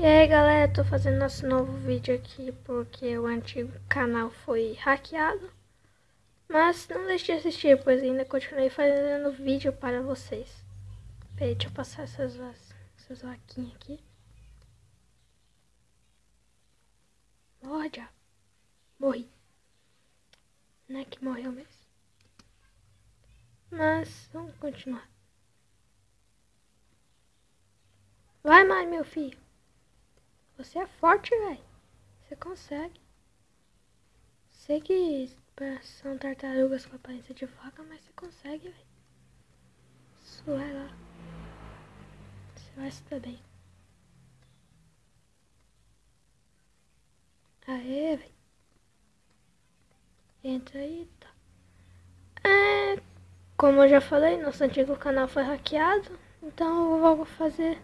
E aí galera, tô fazendo nosso novo vídeo aqui porque o antigo canal foi hackeado. Mas não deixe de assistir, pois ainda continuei fazendo vídeo para vocês. Peraí, deixa eu passar essas, essas vaquinhas aqui. Morre. Morri. Não é que morreu mesmo. Mas vamos continuar. Vai mais, meu filho. Você é forte, velho. Você consegue. Sei que são tartarugas com aparência de vaca, mas você consegue, velho. É lá. Você vai se dar bem. Aê, velho. Entra aí, tá. É, como eu já falei, nosso antigo canal foi hackeado. Então eu vou fazer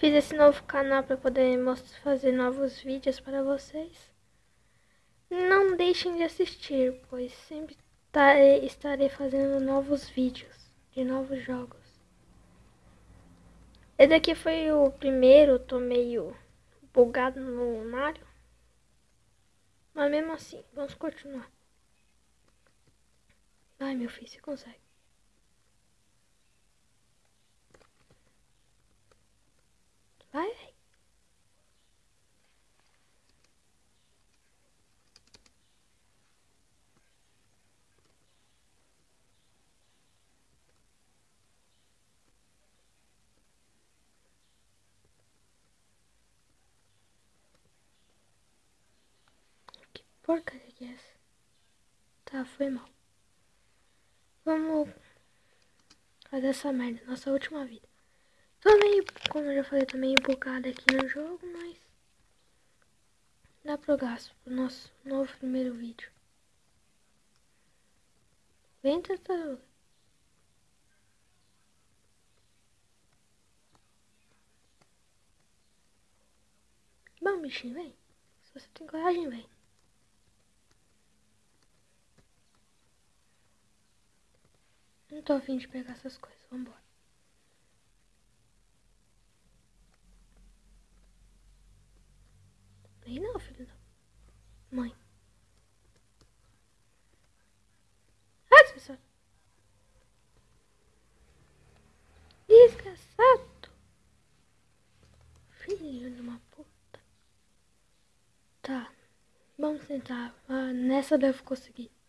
Fiz esse novo canal para poder fazer novos vídeos para vocês. Não deixem de assistir, pois sempre estarei fazendo novos vídeos de novos jogos. Esse aqui foi o primeiro, tô meio bugado no Mario. Mas mesmo assim, vamos continuar. Vai meu filho, você consegue. Vai, velho. Que é essa? Tá, foi mal. Vamos fazer essa merda, nossa última vida. Tô meio, como eu já falei, tô meio bugado aqui no jogo, mas dá pro gasto pro nosso novo primeiro vídeo. Vem, tartaruga. Bom, bichinho, vem. Se você tem coragem, vem. Não tô afim de pegar essas coisas, vambora. Aí não, filho da mãe. Ah, desgraçado. Desgraçado. Filho de uma puta. Tá. Vamos tentar. Ah, nessa eu conseguir.